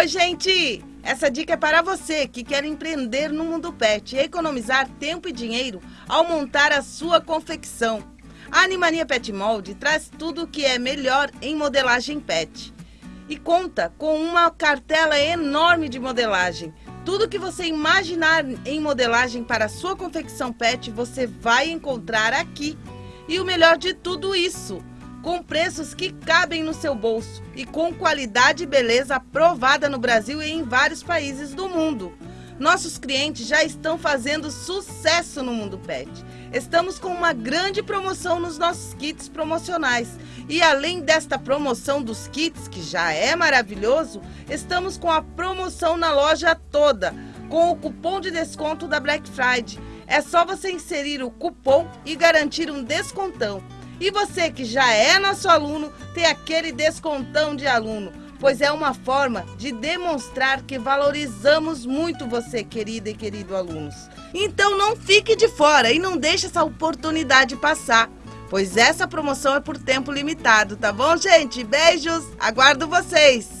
Oi, gente! Essa dica é para você que quer empreender no mundo pet e economizar tempo e dinheiro ao montar a sua confecção. A Animania Pet Mold traz tudo o que é melhor em modelagem pet e conta com uma cartela enorme de modelagem. Tudo que você imaginar em modelagem para a sua confecção pet, você vai encontrar aqui. E o melhor de tudo isso, com preços que cabem no seu bolso e com qualidade e beleza aprovada no Brasil e em vários países do mundo. Nossos clientes já estão fazendo sucesso no mundo pet. Estamos com uma grande promoção nos nossos kits promocionais. E além desta promoção dos kits, que já é maravilhoso, estamos com a promoção na loja toda, com o cupom de desconto da Black Friday. É só você inserir o cupom e garantir um descontão. E você que já é nosso aluno, tem aquele descontão de aluno pois é uma forma de demonstrar que valorizamos muito você, querida e querido alunos. Então não fique de fora e não deixe essa oportunidade passar, pois essa promoção é por tempo limitado, tá bom, gente? Beijos, aguardo vocês!